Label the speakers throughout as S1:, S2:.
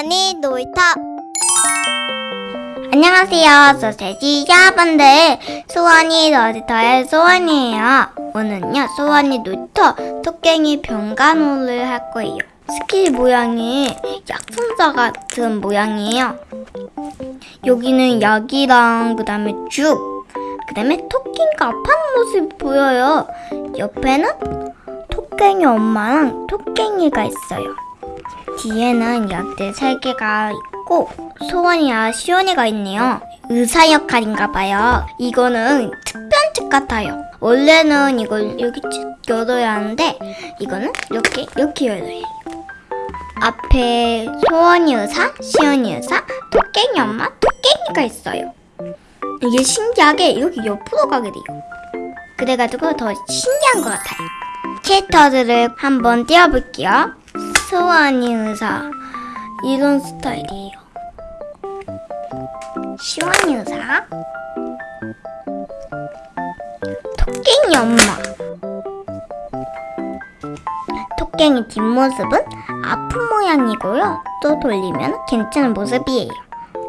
S1: 수원이 놀이터. 안녕하세요. 소세지 여러분들. 수원이 놀이터의 수원이에요. 오늘은요 수원이 놀이터 토깽이 병간호를 할 거예요. 스킬 모양이 약순자 같은 모양이에요. 여기는 약이랑 그 다음에 죽, 그 다음에 토끼가 아파하는 모습이 보여요. 옆에는 토깽이 엄마랑 토깽이가 있어요. 뒤에는 약들 3개가 있고 소원이와 시원이가 있네요. 의사 역할인가 봐요. 이거는 특별한 책 같아요. 원래는 이걸 쭉 열어야 하는데 이거는 이렇게 이렇게 열어요. 앞에 소원이 의사, 시원이 의사, 토깽이 엄마, 토깽이가 있어요. 이게 신기하게 여기 옆으로 가게 돼요. 그래가지고 더 신기한 것 같아요. 캐릭터들을 한번 띄워볼게요. 소원이 의사 이런 스타일이에요. 시원이 의사 토깽이 엄마 토깽이 뒷모습은 아픈 모양이고요. 또 돌리면 괜찮은 모습이에요.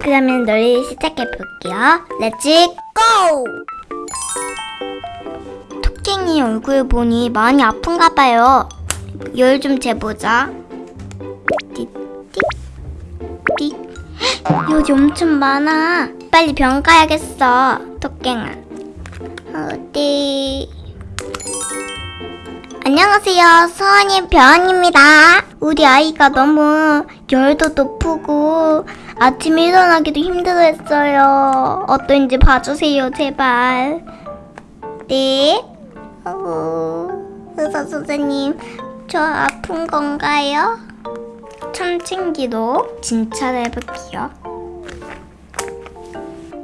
S1: 그러면 놀이 시작해 볼게요. Let's 고! 토깽이 얼굴 보니 많이 아픈가 봐요. 열 좀 재보자. 열이 엄청 많아. 빨리 병 가야겠어. 토깽아. 어디? 안녕하세요. 서원이 병원입니다. 우리 아이가 너무 열도 높고 아침에 일어나기도 힘들어했어요. 어떤지 봐주세요, 제발. 네. 어, 의사 선생님, 저 아픈 건가요? 참칭기로 진찰을 해볼게요.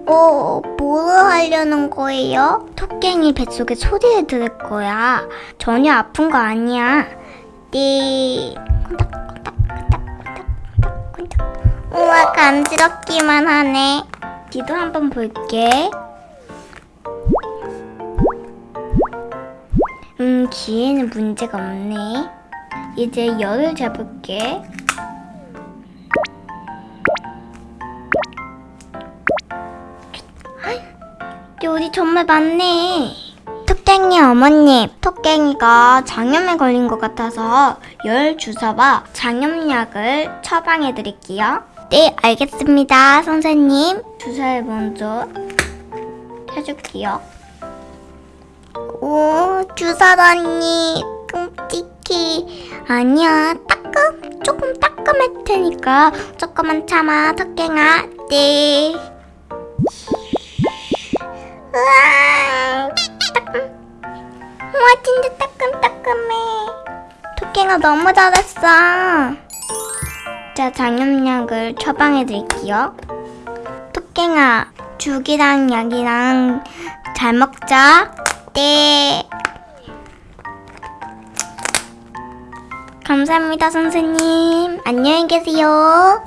S1: 어, 뭐를 하려는 거예요? 토깽이 뱃속에 소리를 들을 거야. 전혀 아픈 거 아니야. 네. 우와, 간지럽기만 하네. 뒤도 한번 볼게. 음, 귀에는 문제가 없네. 이제 열을 재볼게. 열이 정말 많네. 토깽이 어머님, 토깽이가 장염에 걸린 것 같아서 열 주사와 장염약을 처방해 드릴게요. 네, 알겠습니다, 선생님. 주사를 먼저 해줄게요. 오, 주사라니 끔찍해. 아니야, 따끔, 조금 따끔할 테니까 조금만 참아, 토깽아. 네. 으아. 우와, 진짜 따끔따끔해. 토깽아 너무 잘했어. 자, 장염약을 처방해 드릴게요. 토깽아, 죽이랑 약이랑 잘 먹자. 네. 감사합니다, 선생님. 안녕히 계세요.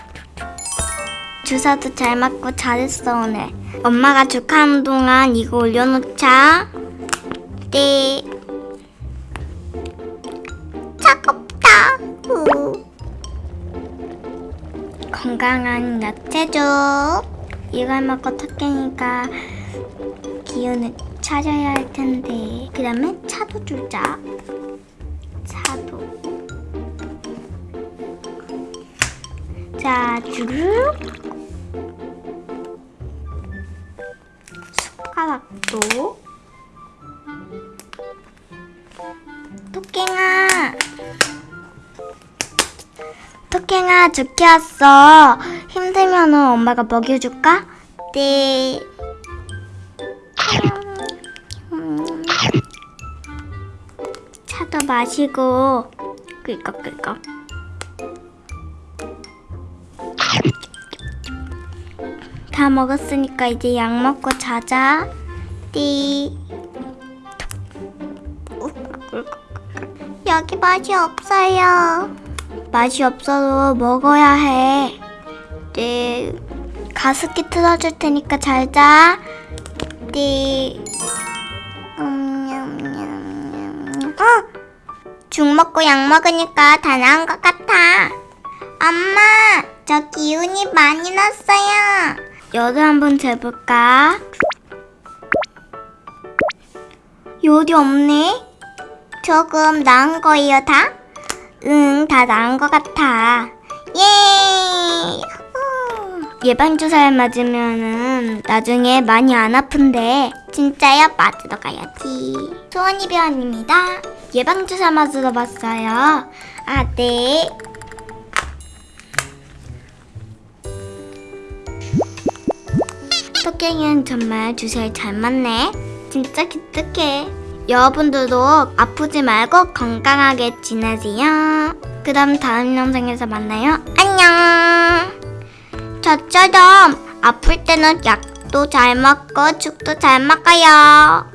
S1: 주사도 잘 맞고 잘했어, 오늘. 엄마가 죽하는 동안 이거 올려놓자. 네. 차갑다. 우. 건강한 야채죽. 이걸 먹고 토깽이가 기운을 차려야 할 텐데. 그러면 차도 주자. 차도. 자, 주르륵. 숟가락도. 토깽아. 토깽아, 죽게 왔어. 힘들면 엄마가 먹여줄까? 네. 음. 차도 마시고 꿀꺽꿀꺽 다 먹었으니까 이제 약 먹고 자자 띠 여기 맛이 없어요 맛이 없어도 먹어야 해 네. 가습기 틀어줄 테니까 잘자 네. 음, 어? 죽 먹고 약 먹으니까 다 나은 것 같아. 엄마, 저 기운이 많이 났어요. 여도 한번 재볼까? 요리 없네? 조금 나은 거예요, 다? 응, 다 나은 것 같아. 예! 후. 예방주사를 맞으면은 나중에 많이 안 아픈데 진짜요? 맞으러 가야지. 소원이 병원입니다. 예방주사 맞으러 왔어요. 아, 네. 토깽이는 정말 주사를 잘 맞네. 진짜 기특해. 여러분들도 아프지 말고 건강하게 지내세요. 그럼 다음 영상에서 만나요. 안녕. 저처럼 아플 때는 약도 잘 먹고 죽도 잘 먹어요.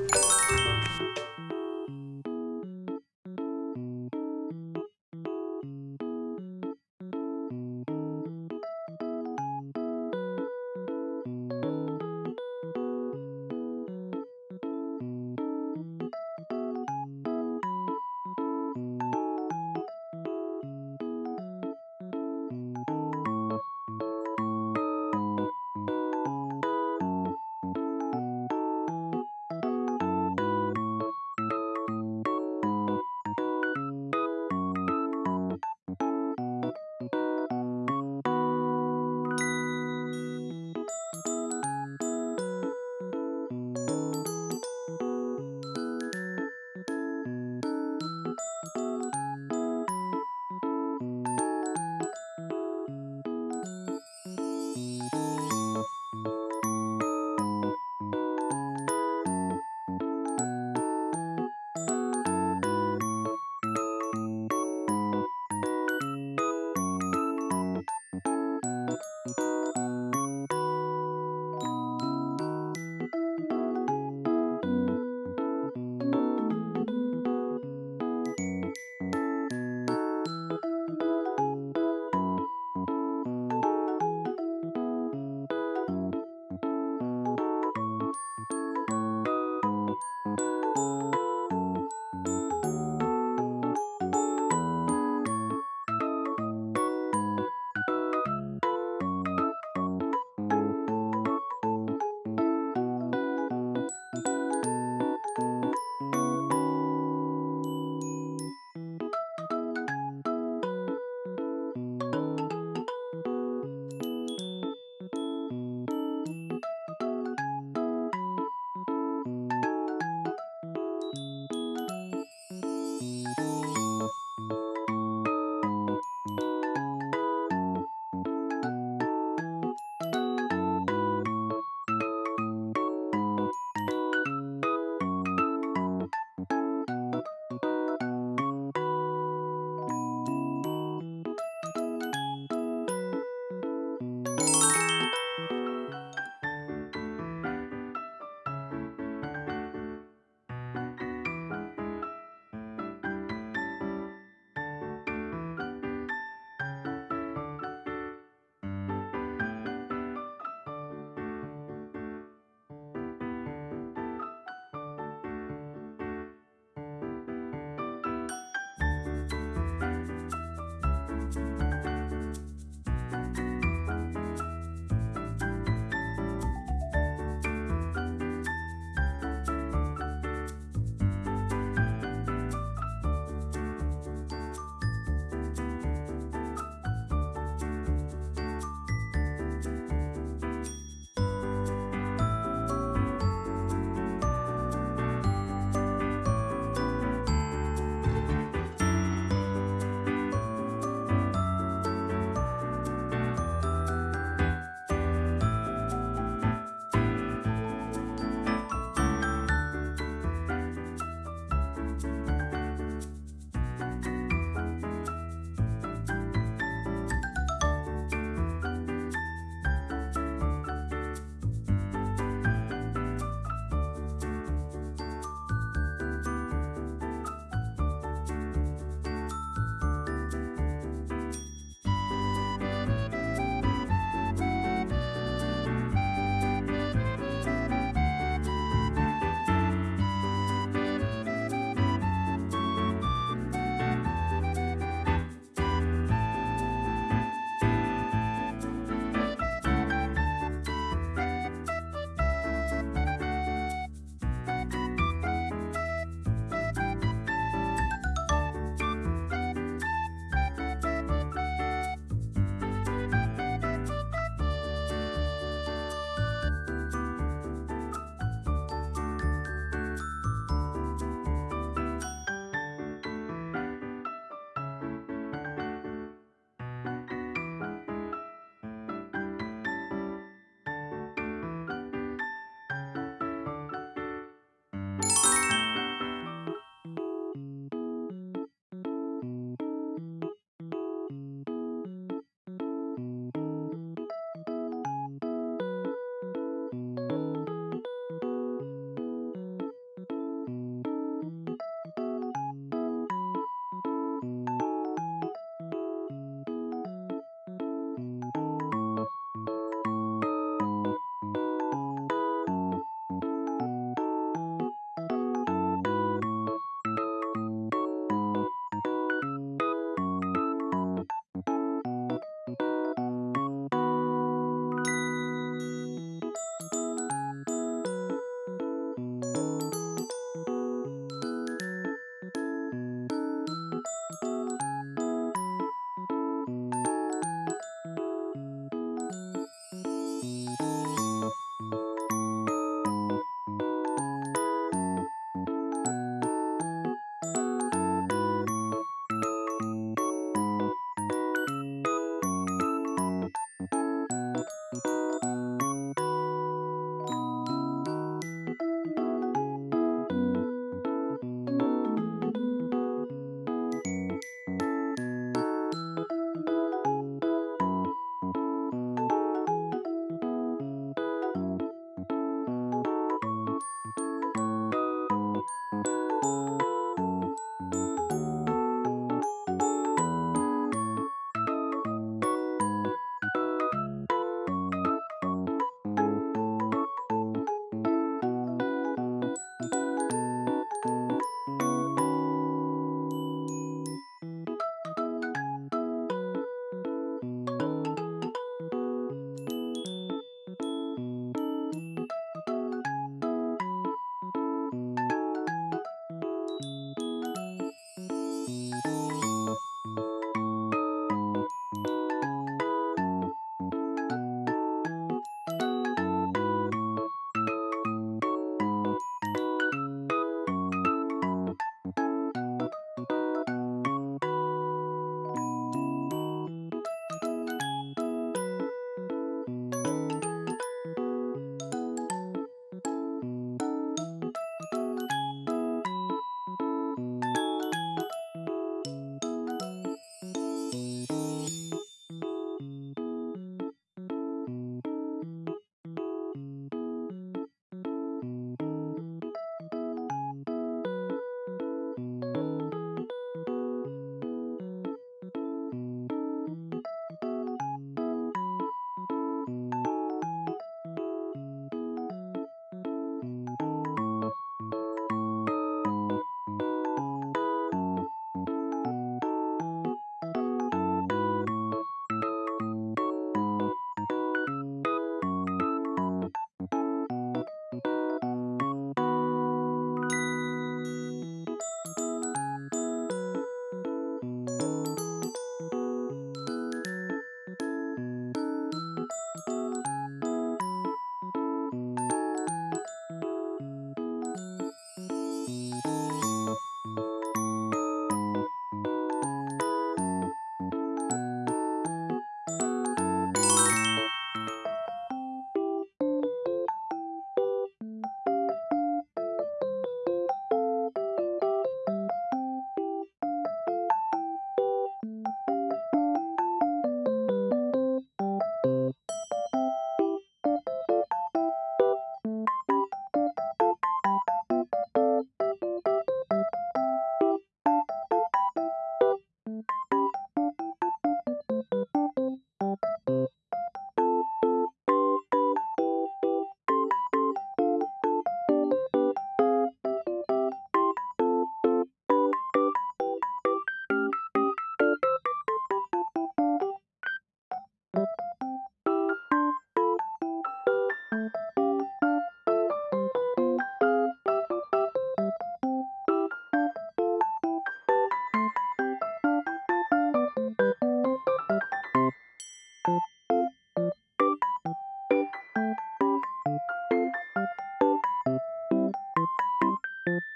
S1: you